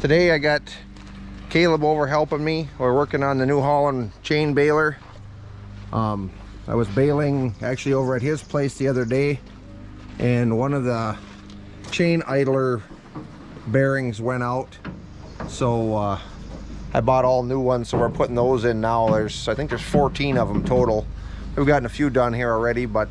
Today I got Caleb over helping me. We're working on the New Holland chain baler. Um, I was baling actually over at his place the other day and one of the chain idler bearings went out. So uh, I bought all new ones so we're putting those in now. There's I think there's 14 of them total. We've gotten a few done here already but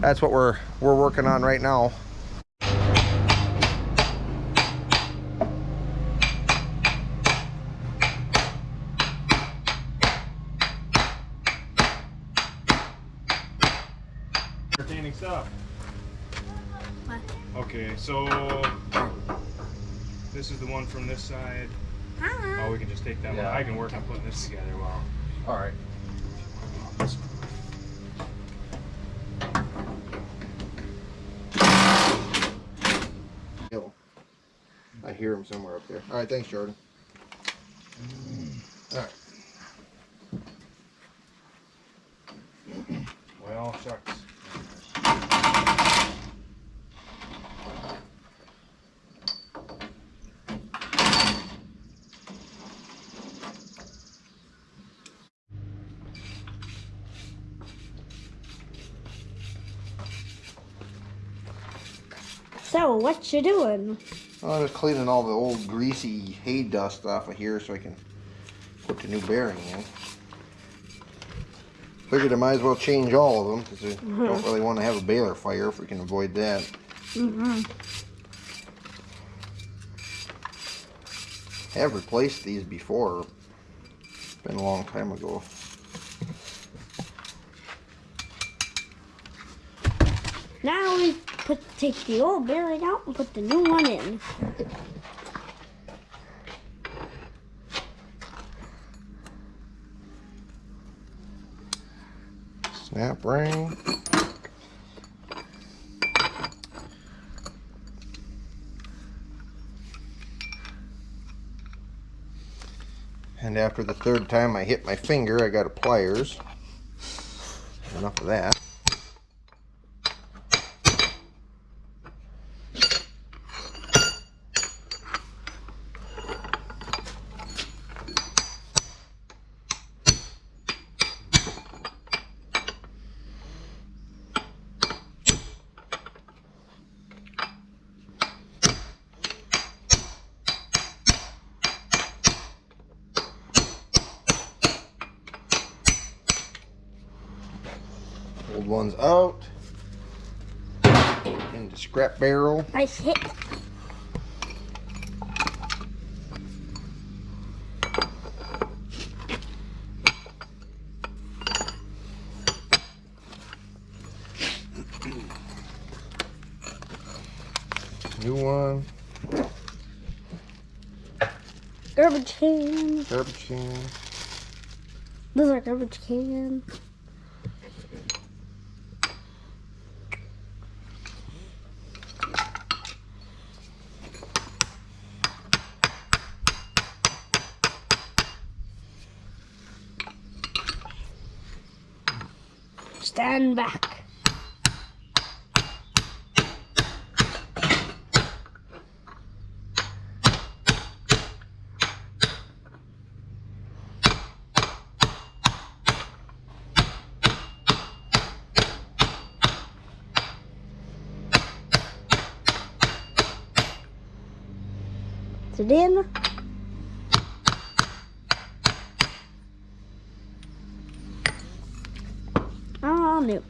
that's what we're we're working on right now. Entertaining stuff. What? Okay, so this is the one from this side. Hi. Oh, we can just take that Yeah. one. I can work on putting this together while. All right. I hear him somewhere up there. All right, thanks, Jordan. All right. Well, shucks. So, what you doing? I'm just cleaning all the old greasy hay dust off of here so I can put the new bearing in. Figured I might as well change all of them because we don't really want to have a baler fire if we can avoid that. Mm-hmm. I have replaced these before. It's Been a long time ago. Now we put take the old bearing out and put the new one in. Snap ring. And after the third time I hit my finger, I got a pliers. Enough of that. Old one's out. Into scrap barrel. Nice hit. New one. Garbage can. Garbage can. Those are garbage can. Stand back. Is it in? Oh, no.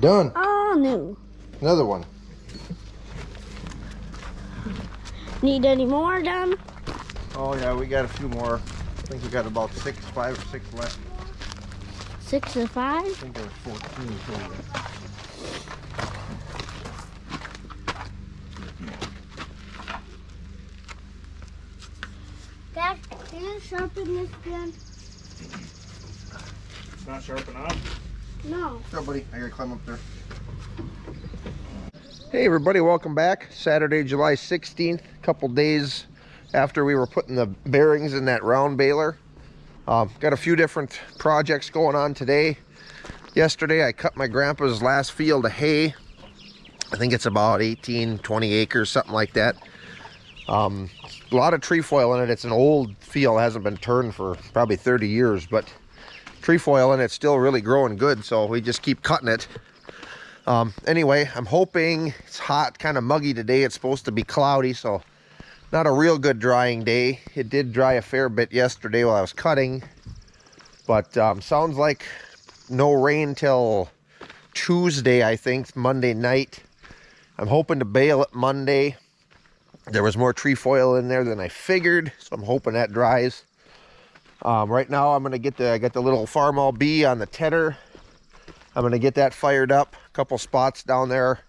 Done. Ah, oh, no. Another one. Need any more done? Oh yeah, we got a few more. I think we got about six, five or six left. Six and I five? think there was 14 total. Dad, can you sharpen this pen? It's not sharp enough. No. Yeah, buddy. I gotta climb up there. Hey, everybody. Welcome back. Saturday, July 16th. A couple days after we were putting the bearings in that round baler. Um, got a few different projects going on today. Yesterday, I cut my grandpa's last field of hay. I think it's about 18, 20 acres, something like that. Um, a lot of trefoil in it. It's an old field, hasn't been turned for probably 30 years, but trefoil and it's still really growing good, so we just keep cutting it. Um, anyway, I'm hoping it's hot, kind of muggy today. It's supposed to be cloudy, so not a real good drying day. It did dry a fair bit yesterday while I was cutting, but um, sounds like no rain till Tuesday, I think, Monday night. I'm hoping to bale it Monday. There was more trefoil in there than I figured, so I'm hoping that dries. Um, right now, I'm gonna get the I got the little Farmall B on the tedder. I'm gonna get that fired up. A couple spots down there.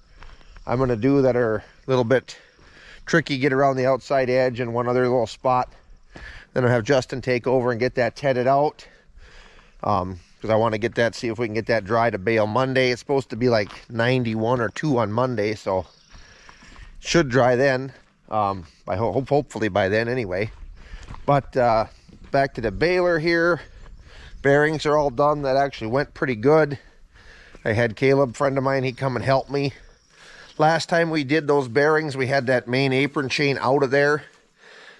I'm gonna do that are a little bit tricky. Get around the outside edge and one other little spot. Then I'll have Justin take over and get that tedded out. Um, because I want to get that, see if we can get that dry to bale Monday. It's supposed to be like 91 or 2 on Monday, so should dry then. Um, I hope hopefully by then anyway. But uh, back to the baler here. Bearings are all done. That actually went pretty good. I had Caleb, friend of mine, he come and help me. Last time we did those bearings, we had that main apron chain out of there.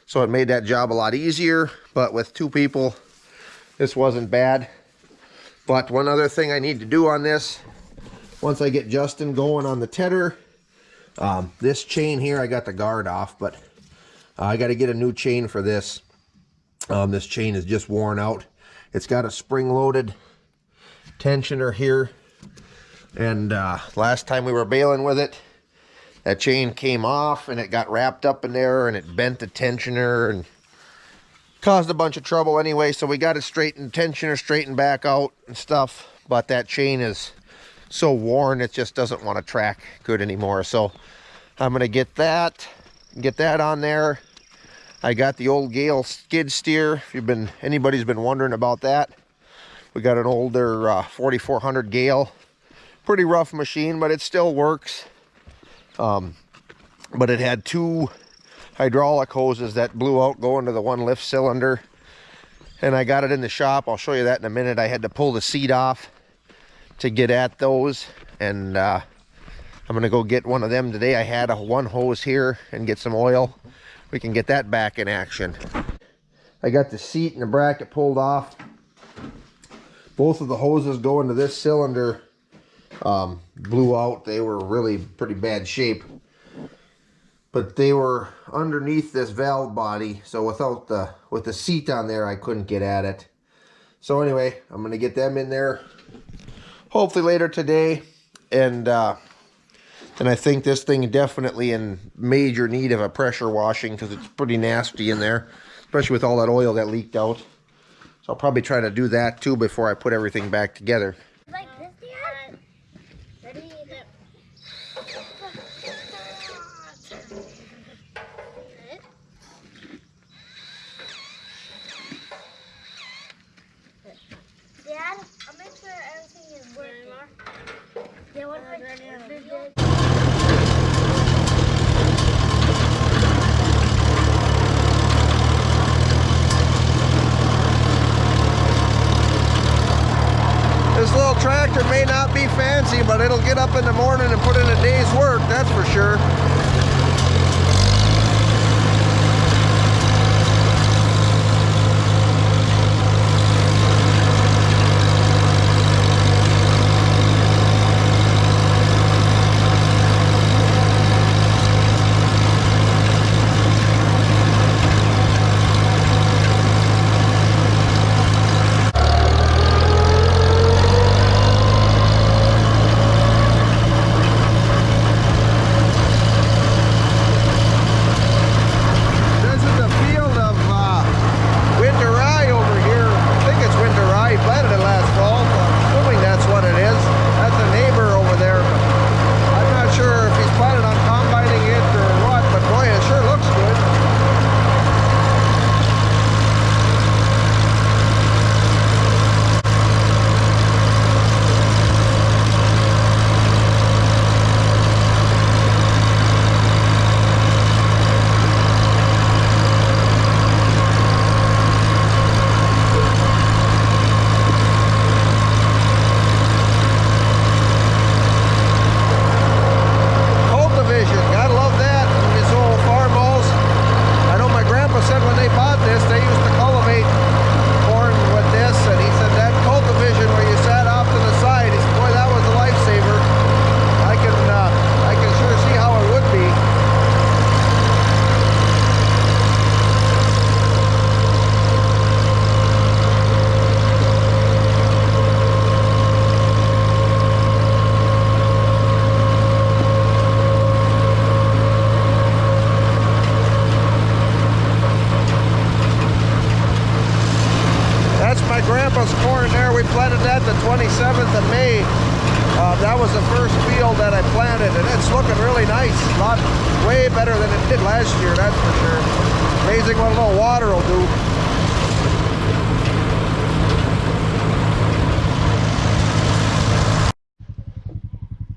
So it made that job a lot easier. But with two people, this wasn't bad. But one other thing I need to do on this, once I get Justin going on the tedder, um, this chain here, I got the guard off, but uh, I got to get a new chain for this. Um, this chain is just worn out. It's got a spring-loaded tensioner here. And uh, last time we were baling with it, that chain came off and it got wrapped up in there and it bent the tensioner and caused a bunch of trouble anyway. So we got it straightened, tensioner straightened back out and stuff. But that chain is so worn, it just doesn't want to track good anymore. So I'm going to get that, get that on there. I got the old Gehl skid steer. If you've been, anybody's been wondering about that. We got an older uh, 4400 Gehl. Pretty rough machine, but it still works. Um, but it had two hydraulic hoses that blew out going to the one lift cylinder. And I got it in the shop. I'll show you that in a minute. I had to pull the seat off to get at those. And uh, I'm going to go get one of them today. I had a one hose here and get some oil. We can get that back in action. I got the seat and the bracket pulled off. Both of the hoses go into this cylinder um, blew out. They were really pretty bad shape. But they were underneath this valve body. So without the, with the seat on there, I couldn't get at it. So anyway, I'm going to get them in there hopefully later today. And, uh, and I think this thing definitely in major need of a pressure washing because it's pretty nasty in there, especially with all that oil that leaked out. So I'll probably try to do that too before I put everything back together. Like this, Dad? Ready? Dad, I'll make sure everything is working. Yeah, what if I This little tractor may not be fancy, but it'll get up in the morning and put in a day's work, that's for sure. Did last year, that's for sure. Amazing what a little water will do.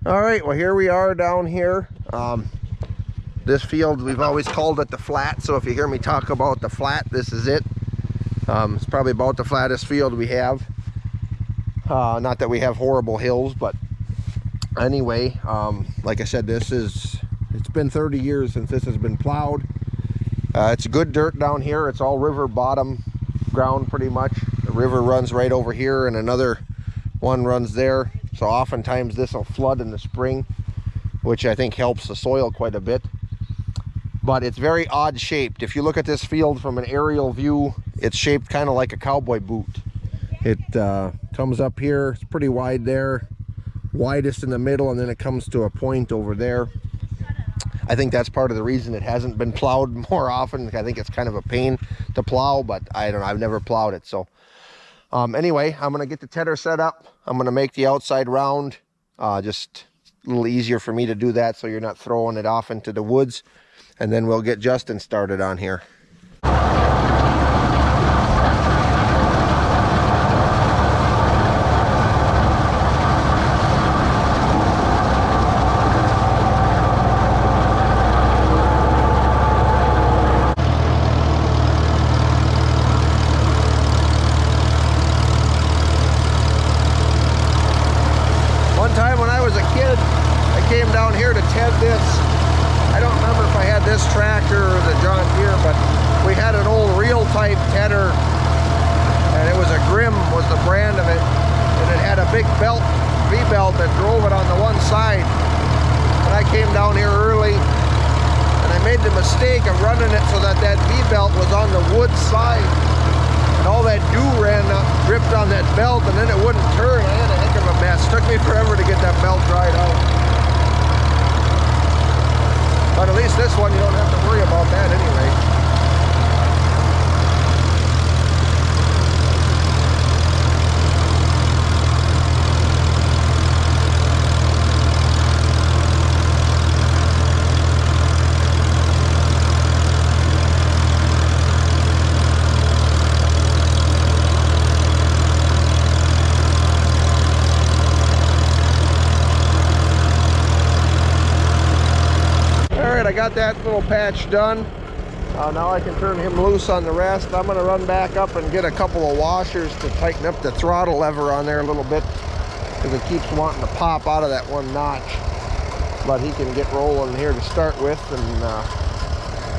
All right, well here we are down here. Um, this field, we've always called it the flat, so if you hear me talk about the flat, this is it. Um, it's probably about the flattest field we have. Uh, not that we have horrible hills, but anyway, um, like I said, this is, been 30 years since this has been plowed. Uh, it's good dirt down here. It's all river bottom ground pretty much. The river runs right over here and another one runs there. So oftentimes this will flood in the spring, which I think helps the soil quite a bit. But it's very odd shaped. If you look at this field from an aerial view, it's shaped kind of like a cowboy boot. It uh, comes up here, it's pretty wide there, widest in the middle, and then it comes to a point over there. I think that's part of the reason it hasn't been plowed more often. I think it's kind of a pain to plow, but I don't know, I've never plowed it. So um, anyway, I'm gonna get the tedder set up. I'm gonna make the outside round, uh, just a little easier for me to do that so you're not throwing it off into the woods. And then we'll get Justin started on here. One time when I was a kid, I came down here to ted this. I don't remember if I had this tractor or the John Deere, but we had an old reel type tedder and it was a Grim was the brand of it. And it had a big belt, V-belt that drove it on the one side. And I came down here early and I made the mistake of running it so that that V-belt was side. And all that dew ran up, dripped on that belt and then it wouldn't turn. I had a heck of a mess. Took me forever to get that belt dried out. But at least this one you don't have to worry about that anyway. All right, I got that little patch done. Uh, now I can turn him loose on the rest. I'm gonna run back up and get a couple of washers to tighten up the throttle lever on there a little bit because it keeps wanting to pop out of that one notch. But he can get rolling here to start with and uh,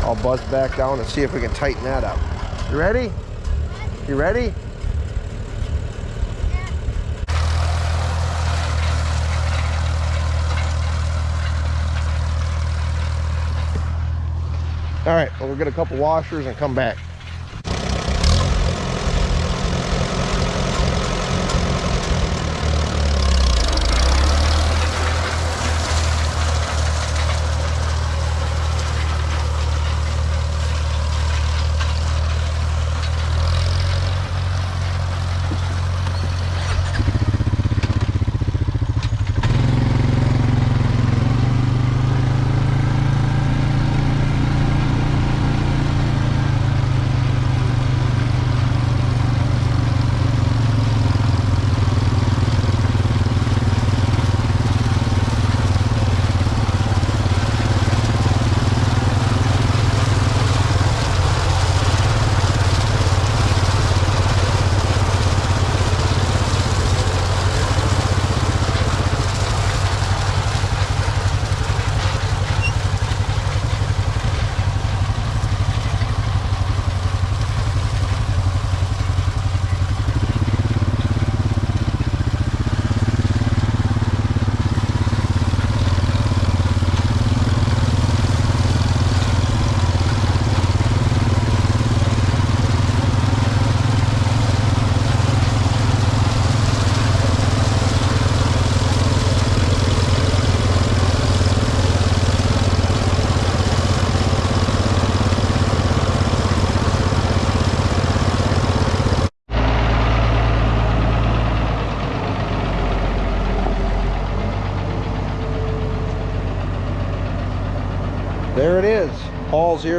I'll buzz back down and see if we can tighten that up. You ready? You ready? All right, well, we'll get a couple washers and come back.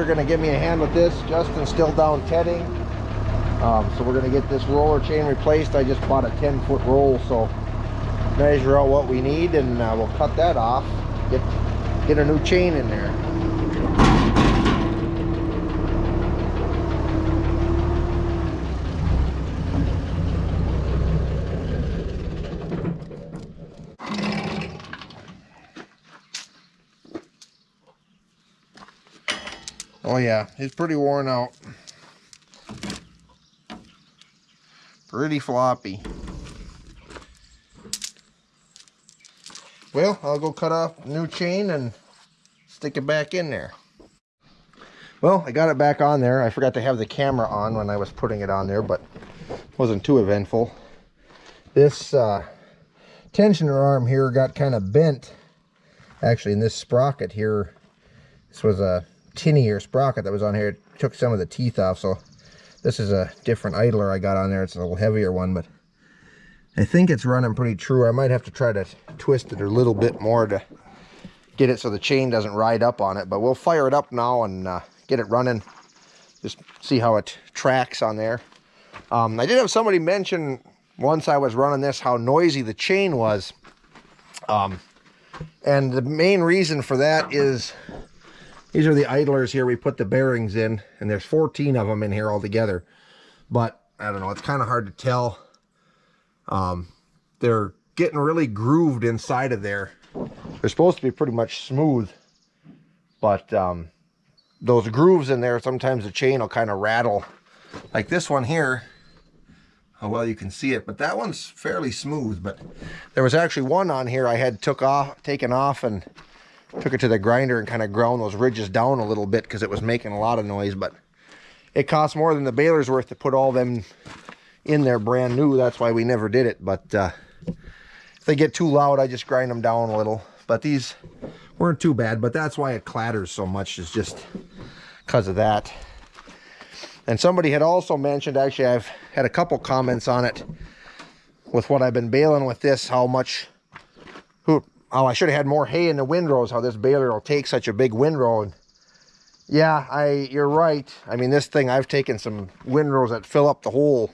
Here going to give me a hand with this. Justin's still down tedding. Um, so we're going to get this roller chain replaced. I just bought a 10 foot roll, so measure out what we need and uh, we'll cut that off. Get, get a new chain in there. Oh yeah, it's pretty worn out. Pretty floppy. Well, I'll go cut off a new chain and stick it back in there. Well, I got it back on there. I forgot to have the camera on when I was putting it on there, but wasn't too eventful. This uh, tensioner arm here got kind of bent. Actually, in this sprocket here, this was a tinier sprocket that was on here. It took some of the teeth off, so this is a different idler I got on there. It's a little heavier one, but I think it's running pretty true. I might have to try to twist it a little bit more to get it so the chain doesn't ride up on it. But we'll fire it up now and uh, get it running. Just see how it tracks on there. Um, I did have somebody mention once I was running this how noisy the chain was. Um, and the main reason for that is these are the idlers here. We put the bearings in and there's 14 of them in here altogether. But i don't know it's kind of hard to tell. Um, they're getting really grooved inside of there. They're supposed to be pretty much smooth but um, those grooves in there sometimes the chain will kind of rattle. Like this one here how well you can see it but that one's fairly smooth but there was actually one on here i had took off taken off and took it to the grinder and kind of ground those ridges down a little bit because it was making a lot of noise but it cost more than the baler's worth to put all them in there brand new. That's why we never did it but uh, if they get too loud i just grind them down a little. But these weren't too bad but that's why it clatters so much is just because of that. And somebody had also mentioned actually i've had a couple comments on it with what i've been baling with this how much oh, I should have had more hay in the windrows, how this baler will take such a big windrow. And yeah, I you're right. I mean, this thing, I've taken some windrows that fill up the whole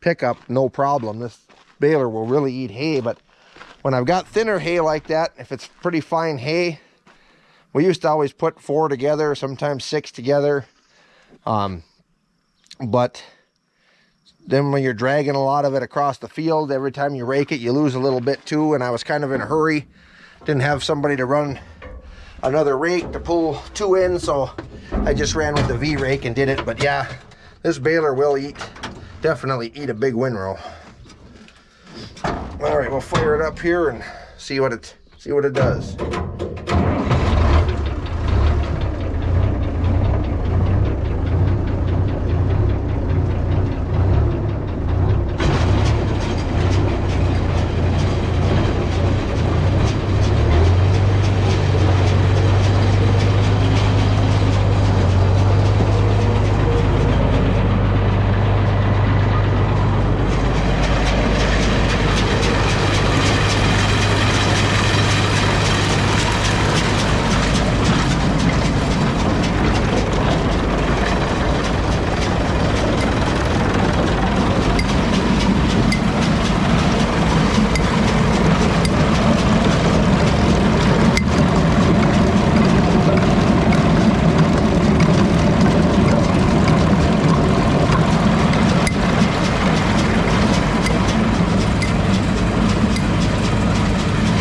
pickup, no problem. This baler will really eat hay, but when I've got thinner hay like that, if it's pretty fine hay, we used to always put four together, sometimes six together. Um, but then when you're dragging a lot of it across the field, every time you rake it, you lose a little bit too. And I was kind of in a hurry didn't have somebody to run another rake to pull two in so I just ran with the V rake and did it. But yeah this baler will eat definitely eat a big windrow. All right we'll fire it up here and see what it see what it does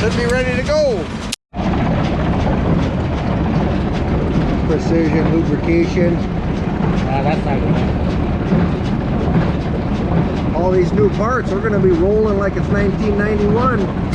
should be ready to go. Precision Uh, that's not good. All these new parts, we're gonna be rolling like it's 1991.